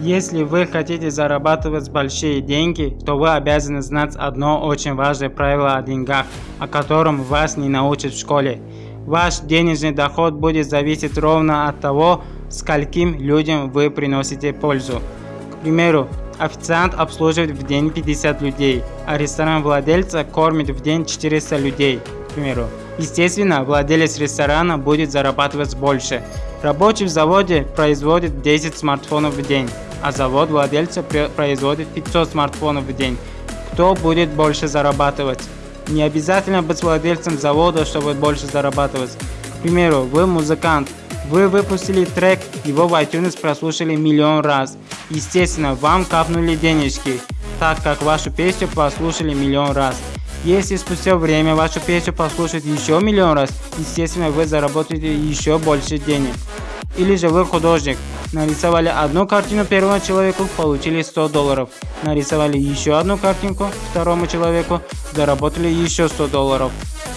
Если вы хотите зарабатывать большие деньги, то вы обязаны знать одно очень важное правило о деньгах, о котором вас не научат в школе. Ваш денежный доход будет зависеть ровно от того, скольким людям вы приносите пользу. К примеру, официант обслуживает в день 50 людей, а ресторан владельца кормит в день 400 людей, примеру. Естественно, владелец ресторана будет зарабатывать больше. Рабочий в заводе производит 10 смартфонов в день, а завод владельца производит 500 смартфонов в день. Кто будет больше зарабатывать? Не обязательно быть владельцем завода, чтобы больше зарабатывать. К примеру, вы музыкант, вы выпустили трек, его в iTunes прослушали миллион раз. Естественно, вам капнули денежки, так как вашу песню послушали миллион раз. Если спустя время вашу песню послушают еще миллион раз, естественно вы заработаете еще больше денег. Или же вы художник, нарисовали одну картину первому человеку, получили 100 долларов. Нарисовали еще одну картинку второму человеку, заработали еще 100 долларов.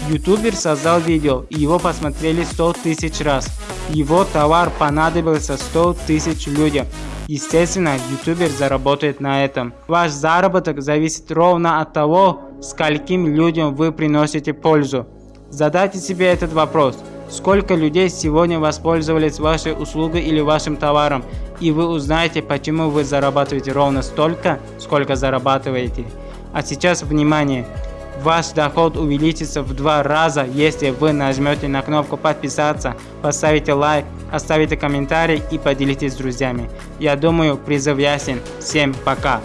Ютубер создал видео, и его посмотрели 100 тысяч раз. Его товар понадобился 100 тысяч людям. Естественно, ютубер заработает на этом. Ваш заработок зависит ровно от того, скольким людям вы приносите пользу. Задайте себе этот вопрос. Сколько людей сегодня воспользовались вашей услугой или вашим товаром, и вы узнаете, почему вы зарабатываете ровно столько, сколько зарабатываете. А сейчас внимание! Ваш доход увеличится в два раза, если вы нажмете на кнопку подписаться, поставите лайк, оставите комментарий и поделитесь с друзьями. Я думаю, призыв ясен. Всем пока!